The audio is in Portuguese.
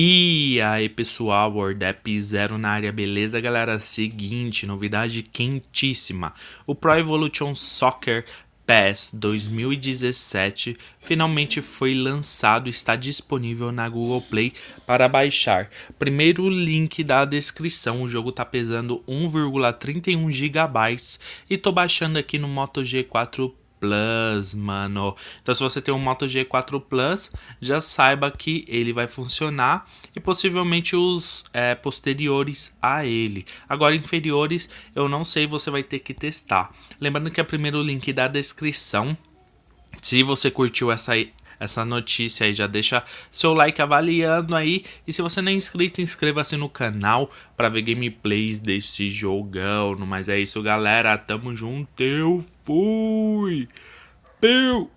E aí pessoal, WordApp Zero na área, beleza galera? Seguinte, novidade quentíssima, o Pro Evolution Soccer PES 2017 finalmente foi lançado e está disponível na Google Play para baixar. Primeiro link da descrição, o jogo está pesando 1,31 GB e tô baixando aqui no Moto G4 Plus, mano. Então se você tem um Moto G4 Plus, já saiba que ele vai funcionar e possivelmente os é, posteriores a ele. Agora inferiores, eu não sei, você vai ter que testar. Lembrando que é o primeiro link da descrição. Se você curtiu essa essa notícia aí. Já deixa seu like avaliando aí. E se você não é inscrito, inscreva-se no canal para ver gameplays desse jogão. Mas é isso, galera. Tamo junto. Eu fui. Peu.